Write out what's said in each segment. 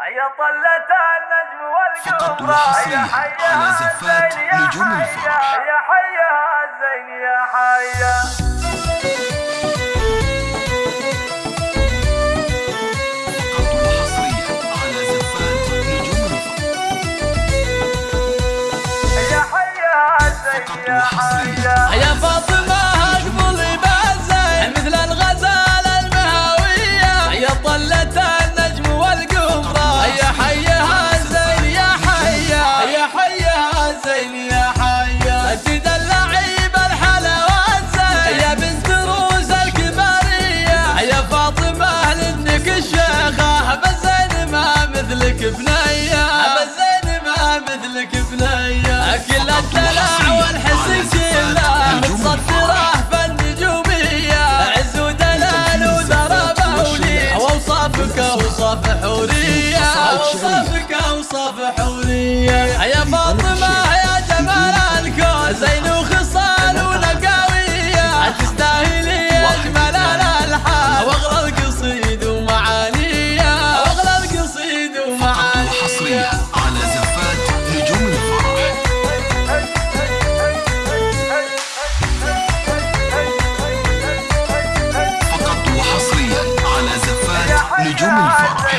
هيا طلت النجم والقمر هيا حيا الزين يا حيا الفرح. هيا حيا الزين يا حيا. فقط وحصريا الدلع والحسن كله متصدره بالنجومية عز ودلال وذرى بولي واوصافك أوصاف حورية. أوصافك أوصاف حورية. يا فاطمة يا جمال الكون. زين وخصال ونقاوية. تستاهلي أجمل الألحان. وأغلى القصيد ومعانية. وأغلى القصيد ومعانية. نجوم الفرح.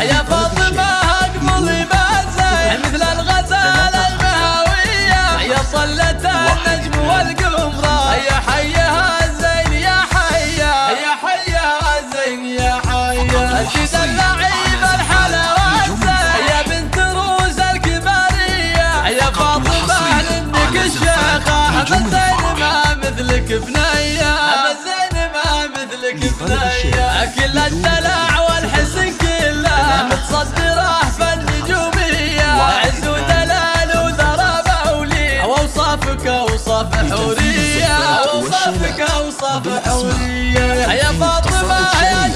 يا فاطمة اقبلي بالزين مثل الغزال المهاوية. يا صلت النجم والقمرة. يا حيها الزين يا حيا. يا حيها الزين يا حيا. تدلعي بالحلاوات زين يا بنت روز الكبارية يا فاطمة لانك الشيخة بنية كل الدلع والحسن كله. متصدره بالنجومية. وعز ودلال وذرى بولي وأوصافك أوصاف حورية. وأوصافك أوصاف حورية. يا فاطمة يا